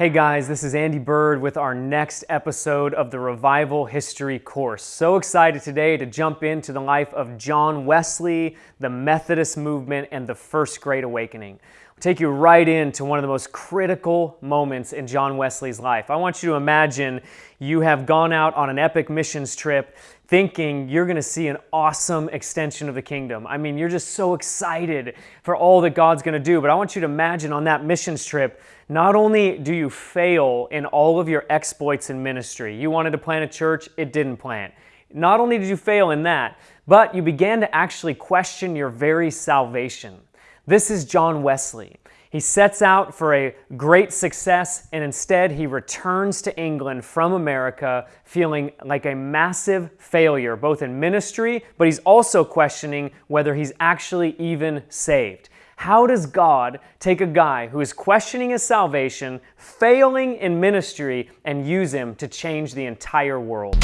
Hey guys, this is Andy Byrd with our next episode of the Revival History course. So excited today to jump into the life of John Wesley, the Methodist movement, and the First Great Awakening. Take you right into one of the most critical moments in John Wesley's life. I want you to imagine you have gone out on an epic missions trip thinking you're going to see an awesome extension of the kingdom. I mean, you're just so excited for all that God's going to do. But I want you to imagine on that missions trip, not only do you fail in all of your exploits in ministry, you wanted to plant a church, it didn't plant. Not only did you fail in that, but you began to actually question your very salvation. This is John Wesley. He sets out for a great success and instead he returns to England from America feeling like a massive failure, both in ministry, but he's also questioning whether he's actually even saved. How does God take a guy who is questioning his salvation, failing in ministry, and use him to change the entire world?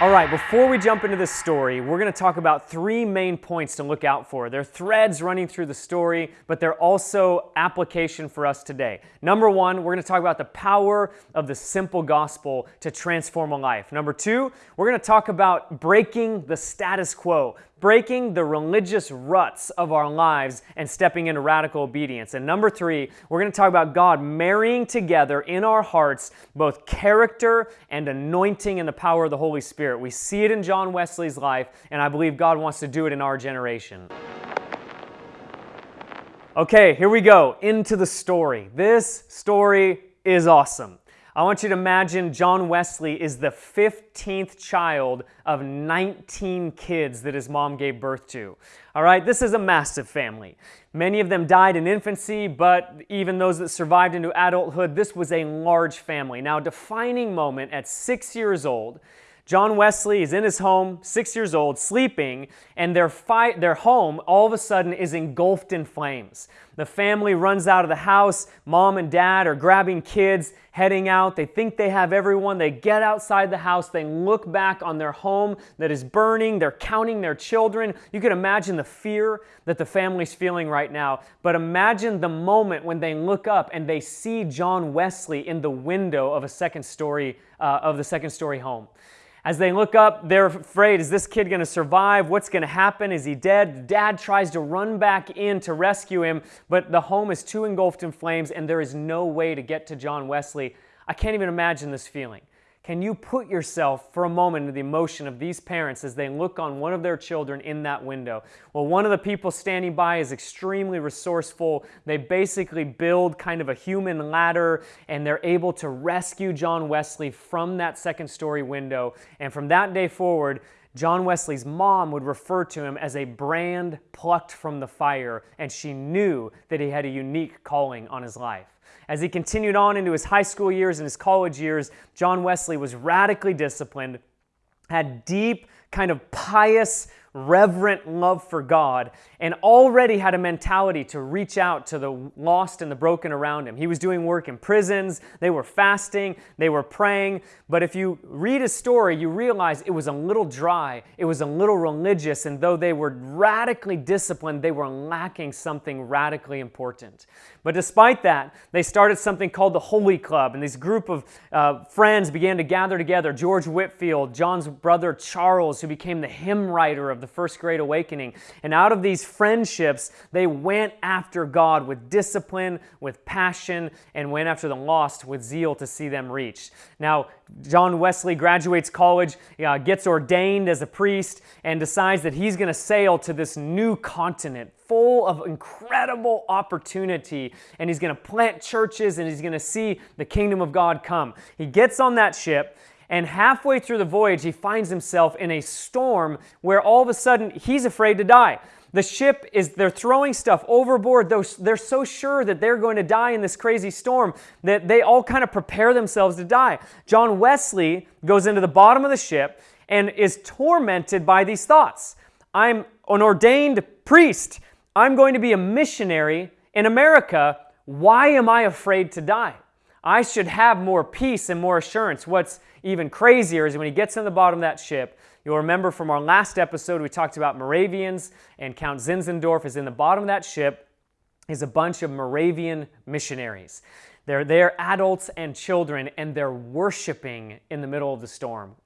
All right, before we jump into this story, we're going to talk about three main points to look out for. They're threads running through the story, but they're also application for us today. Number one, we're going to talk about the power of the simple gospel to transform a life. Number two, we're going to talk about breaking the status quo, breaking the religious ruts of our lives and stepping into radical obedience. And number three, we're going to talk about God marrying together in our hearts both character and anointing and the power of the Holy Spirit. We see it in John Wesley's life, and I believe God wants to do it in our generation. Okay, here we go into the story. This story is awesome. I want you to imagine John Wesley is the 15th child of 19 kids that his mom gave birth to. All right, this is a massive family. Many of them died in infancy, but even those that survived into adulthood, this was a large family. Now, defining moment at six years old, John Wesley is in his home, six years old, sleeping, and their, their home all of a sudden is engulfed in flames. The family runs out of the house. Mom and dad are grabbing kids, heading out. They think they have everyone. They get outside the house. They look back on their home that is burning. They're counting their children. You can imagine the fear that the family's feeling right now. But imagine the moment when they look up and they see John Wesley in the window of a second story, uh, of the second story home. As they look up, they're afraid, is this kid going to survive? What's going to happen? Is he dead? Dad tries to run back in to rescue him, but the home is too engulfed in flames and there is no way to get to John Wesley. I can't even imagine this feeling. Can you put yourself for a moment in the emotion of these parents as they look on one of their children in that window? Well, one of the people standing by is extremely resourceful. They basically build kind of a human ladder and they're able to rescue John Wesley from that second story window. And from that day forward, John Wesley's mom would refer to him as a brand plucked from the fire, and she knew that he had a unique calling on his life. As he continued on into his high school years and his college years, John Wesley was radically disciplined, had deep, kind of pious reverent love for God, and already had a mentality to reach out to the lost and the broken around him. He was doing work in prisons, they were fasting, they were praying. But if you read his story, you realize it was a little dry, it was a little religious, and though they were radically disciplined, they were lacking something radically important. But despite that, they started something called the Holy Club, and this group of uh, friends began to gather together. George Whitefield, John's brother Charles, who became the hymn writer of the First Great Awakening. And out of these friendships, they went after God with discipline, with passion, and went after the lost with zeal to see them reached. Now, John Wesley graduates college, uh, gets ordained as a priest, and decides that he's going to sail to this new continent full of incredible opportunity and he's going to plant churches and he's going to see the kingdom of God come. He gets on that ship and halfway through the voyage, he finds himself in a storm where all of a sudden he's afraid to die. The ship is, they're throwing stuff overboard. They're so sure that they're going to die in this crazy storm that they all kind of prepare themselves to die. John Wesley goes into the bottom of the ship and is tormented by these thoughts. I'm an ordained priest. I'm going to be a missionary in America. Why am I afraid to die? I should have more peace and more assurance. What's even crazier is when he gets in the bottom of that ship, you'll remember from our last episode, we talked about Moravians and Count Zinzendorf is in the bottom of that ship. is a bunch of Moravian missionaries. They're there, adults and children, and they're worshiping in the middle of the storm.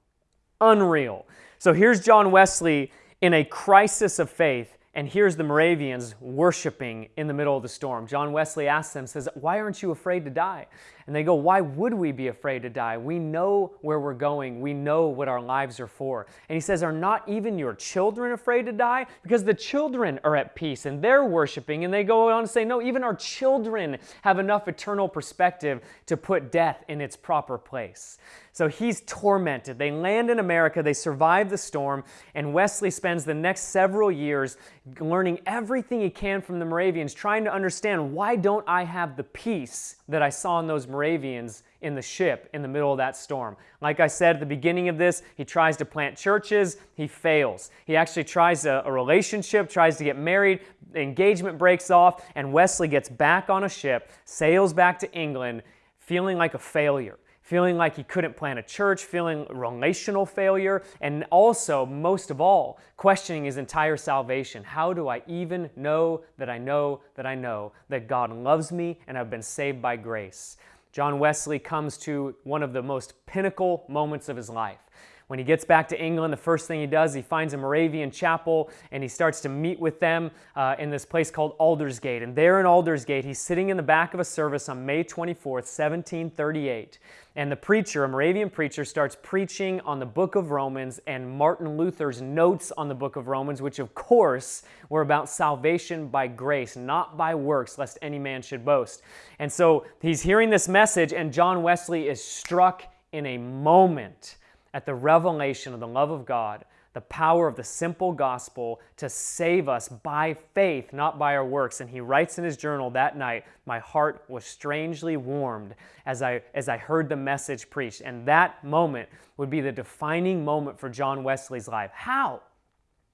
Unreal. So here's John Wesley in a crisis of faith, and here's the Moravians worshiping in the middle of the storm. John Wesley asks them, says, Why aren't you afraid to die? And they go, Why would we be afraid to die? We know where we're going. We know what our lives are for. And he says, Are not even your children afraid to die? Because the children are at peace and they're worshiping. And they go on to say, No, even our children have enough eternal perspective to put death in its proper place. So he's tormented. They land in America, they survive the storm, and Wesley spends the next several years learning everything he can from the Moravians, trying to understand why don't I have the peace that I saw in those Moravians in the ship in the middle of that storm. Like I said at the beginning of this, he tries to plant churches, he fails. He actually tries a, a, relationship, tries to get married, engagement breaks off, and Wesley gets back on a ship, sails back to England, feeling like a failure. Feeling like he couldn't plant a church, feeling relational failure, and also, most of all, questioning his entire salvation. How do I even know that I know that I know that God loves me and I've been saved by grace? John Wesley comes to one of the most pinnacle moments of his life. When he gets back to England, the first thing he does, he finds a Moravian chapel and he starts to meet with them uh, in this place called Aldersgate. And there in Aldersgate, he's sitting in the back of a service on May 24th, 1738. And the preacher, a Moravian preacher, starts preaching on the book of Romans and Martin Luther's notes on the book of Romans, which of course were about salvation by grace, not by works, lest any man should boast. And so he's hearing this message, and John Wesley is struck in a moment at the revelation of the love of God the power of the simple gospel to save us by faith, not by our works. And he writes in his journal that night, My heart was strangely warmed as I, as I heard the message preached. And that moment would be the defining moment for John Wesley's life. How?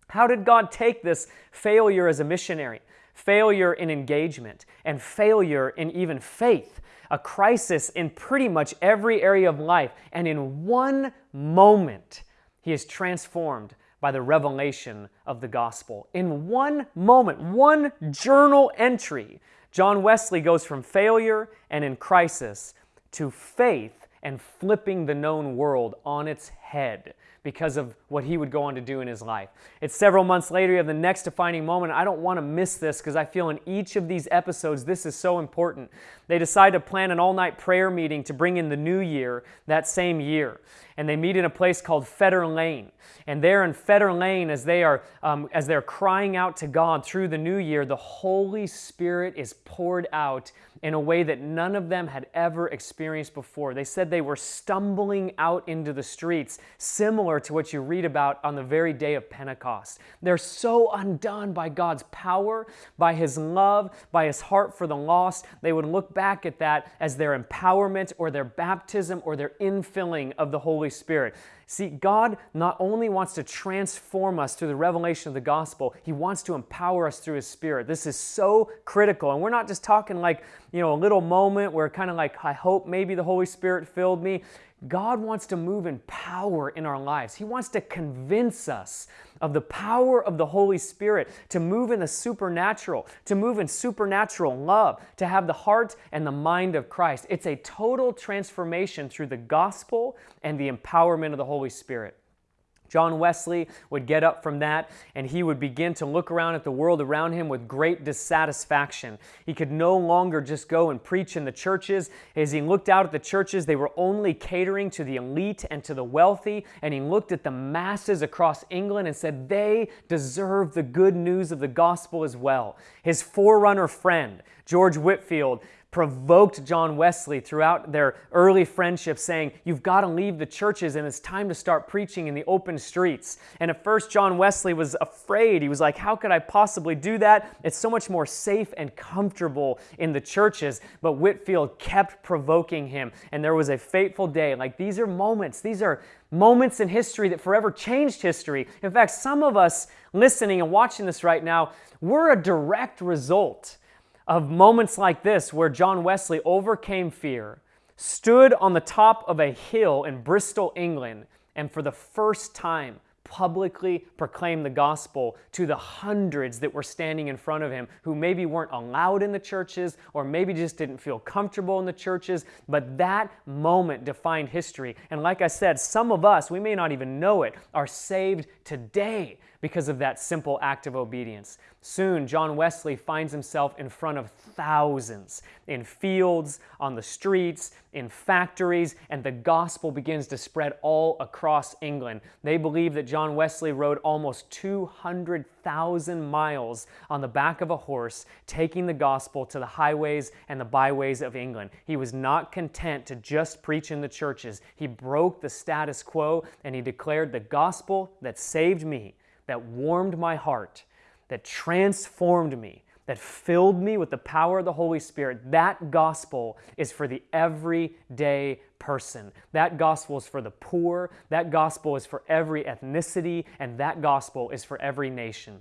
How did God take this failure as a missionary, failure in engagement, and failure in even faith? A crisis in pretty much every area of life, and in one moment, he is transformed by the revelation of the gospel. In one moment, one journal entry, John Wesley goes from failure and in crisis to faith and flipping the known world on its head because of what he would go on to do in his life. It's several months later, you have the next defining moment. I don't want to miss this because I feel in each of these episodes, this is so important. They decide to plan an all night prayer meeting to bring in the new year that same year. And they meet in a place called Fetter Lane. And there in Fetter Lane, as they are um, as they're crying out to God through the new year, the Holy Spirit is poured out in a way that none of them had ever experienced before. They said they were stumbling out into the streets, similar to what you read about on the very day of Pentecost. They're so undone by God's power, by His love, by His heart for the lost. They would look back at that as their empowerment or their baptism or their infilling of the Holy Spirit. See, God not only wants to transform us through the revelation of the gospel, He wants to empower us through His Spirit. This is so critical. And we're not just talking like, you know, a little moment where kind of like, I hope maybe the Holy Spirit filled me. God wants to move in power in our lives. He wants to convince us of the power of the Holy Spirit to move in the supernatural, to move in supernatural love, to have the heart and the mind of Christ. It's a total transformation through the gospel and the empowerment of the Holy Spirit. John Wesley would get up from that and he would begin to look around at the world around him with great dissatisfaction. He could no longer just go and preach in the churches. As he looked out at the churches, they were only catering to the elite and to the wealthy. And he looked at the masses across England and said, they deserve the good news of the gospel as well. His forerunner friend, George Whitefield, provoked John Wesley throughout their early friendship, saying, You've got to leave the churches and it's time to start preaching in the open streets. And at first, John Wesley was afraid. He was like, How could I possibly do that? It's so much more safe and comfortable in the churches. But Whitefield kept provoking him. And there was a fateful day. Like these are moments, these are moments in history that forever changed history. In fact, some of us listening and watching this right now, we're a direct result of moments like this where John Wesley overcame fear, stood on the top of a hill in Bristol, England, and for the first time publicly proclaimed the gospel to the hundreds that were standing in front of him who maybe weren't allowed in the churches or maybe just didn't feel comfortable in the churches. But that moment defined history. And like I said, some of us, we may not even know it, are saved today because of that simple act of obedience. Soon, John Wesley finds himself in front of thousands in fields, on the streets, in factories, and the gospel begins to spread all across England. They believe that John Wesley rode almost 200,000 miles on the back of a horse, taking the gospel to the highways and the byways of England. He was not content to just preach in the churches. He broke the status quo and he declared the gospel that saved me that warmed my heart, that transformed me, that filled me with the power of the Holy Spirit, that gospel is for the everyday person. That gospel is for the poor, that gospel is for every ethnicity, and that gospel is for every nation.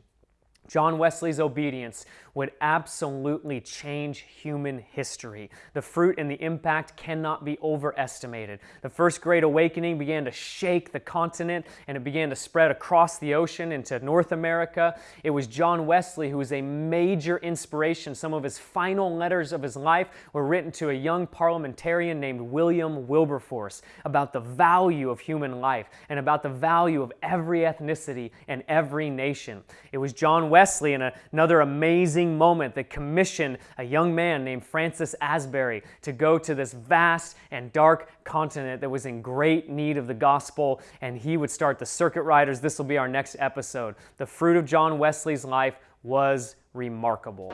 John Wesley's obedience would absolutely change human history. The fruit and the impact cannot be overestimated. The First Great Awakening began to shake the continent and it began to spread across the ocean into North America. It was John Wesley who was a major inspiration. Some of his final letters of his life were written to a young parliamentarian named William Wilberforce about the value of human life and about the value of every ethnicity and every nation. It was John Wesley and another amazing amazing moment that commissioned a young man named Francis Asbury to go to this vast and dark continent that was in great need of the gospel, and he would start the circuit riders. This will be our next episode. The fruit of John Wesley's life was remarkable.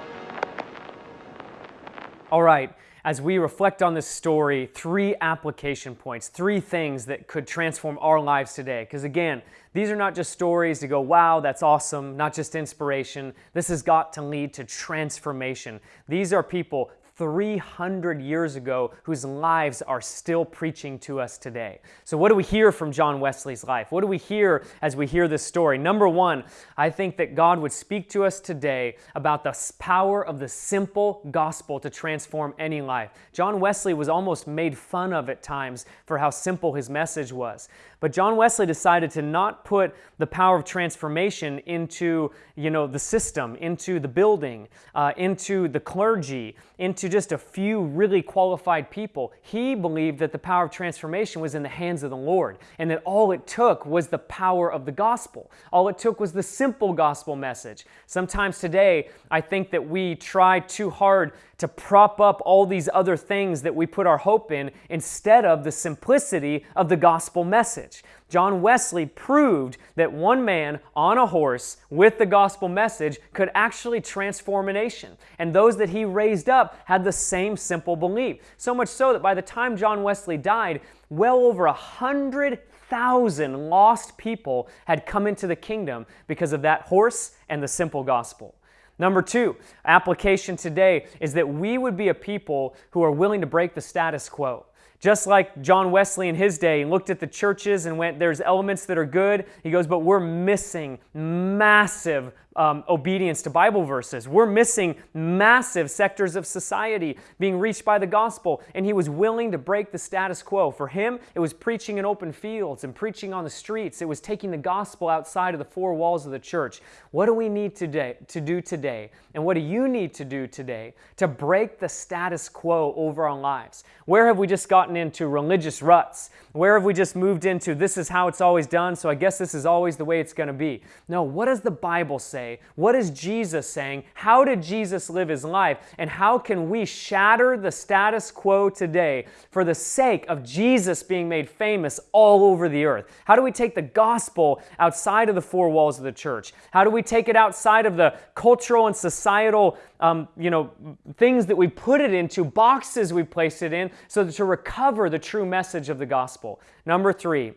All right as we reflect on this story, three application points, three things that could transform our lives today. Because again, these are not just stories to go, wow, that's awesome, not just inspiration. This has got to lead to transformation. These are people 300 years ago whose lives are still preaching to us today. So, what do we hear from John Wesley's life? What do we hear as we hear this story? Number one, I think that God would speak to us today about the power of the simple gospel to transform any life. John Wesley was almost made fun of at times for how simple his message was. But John Wesley decided to not put the power of transformation into, you know, the system, into the building, uh, into the clergy, into just a few really qualified people. He believed that the power of transformation was in the hands of the Lord, and that all it took was the power of the gospel. All it took was the simple gospel message. Sometimes today, I think that we try too hard to prop up all these other things that we put our hope in instead of the simplicity of the gospel message. John Wesley proved that one man on a horse with the gospel message could actually transform a nation. And those that he raised up had the same simple belief. So much so that by the time John Wesley died, well over a hundred thousand lost people had come into the kingdom because of that horse and the simple gospel. Number two, application today is that we would be a people who are willing to break the status quo. Just like John Wesley in his day looked at the churches and went, there's elements that are good. He goes, but we're missing massive um, obedience to Bible verses. We're missing massive sectors of society being reached by the gospel, and he was willing to break the status quo. For him, it was preaching in open fields and preaching on the streets. It was taking the gospel outside of the four walls of the church. What do we need today to do today? And what do you need to do today to break the status quo over our lives? Where have we just gotten into religious ruts? Where have we just moved into this is how it's always done, so I guess this is always the way it's going to be? No, what does the Bible say? What is Jesus saying? How did Jesus live his life? And how can we shatter the status quo today for the sake of Jesus being made famous all over the earth? How do we take the gospel outside of the four walls of the church? How do we take it outside of the cultural and societal um, you know, things that we put it into, boxes we place it in, so to recover the true message of the gospel. Number three,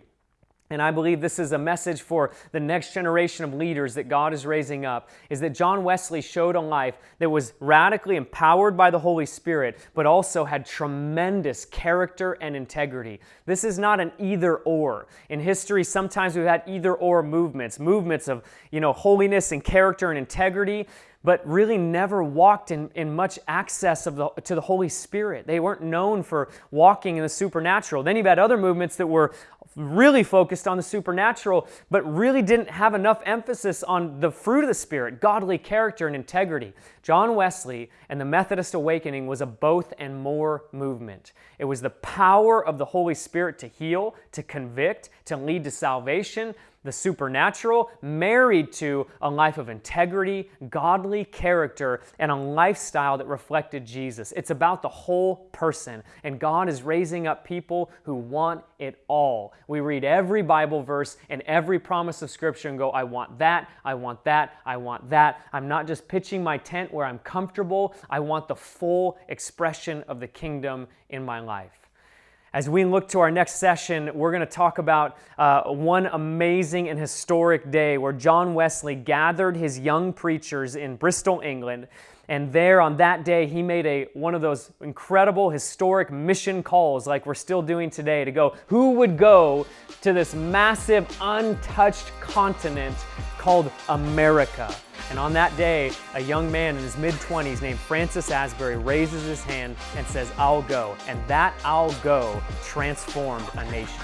and I believe this is a message for the next generation of leaders that God is raising up, is that John Wesley showed a life that was radically empowered by the Holy Spirit, but also had tremendous character and integrity. This is not an either or. In history, sometimes we've had either or movements, movements of, you know, holiness and character and integrity. But really never walked in, in much access of the, to the Holy Spirit. They weren't known for walking in the supernatural. Then you've had other movements that were really focused on the supernatural, but really didn't have enough emphasis on the fruit of the Spirit, godly character and integrity. John Wesley and the Methodist Awakening was a both and more movement. It was the power of the Holy Spirit to heal, to convict, to lead to salvation, the supernatural, married to a life of integrity, godly character, and a lifestyle that reflected Jesus. It's about the whole person, and God is raising up people who want it all. We read every Bible verse and every promise of Scripture and go, I want that, I want that, I want that. I'm not just pitching my tent where I'm comfortable, I want the full expression of the kingdom in my life. As we look to our next session, we're going to talk about uh, one amazing and historic day where John Wesley gathered his young preachers in Bristol, England. And there on that day, he made a, one of those incredible historic mission calls, like we're still doing today, to go who would go to this massive, untouched continent called America. And on that day, a young man in his mid 20s named Francis Asbury raises his hand and says, I'll go. And that I'll go transformed a nation.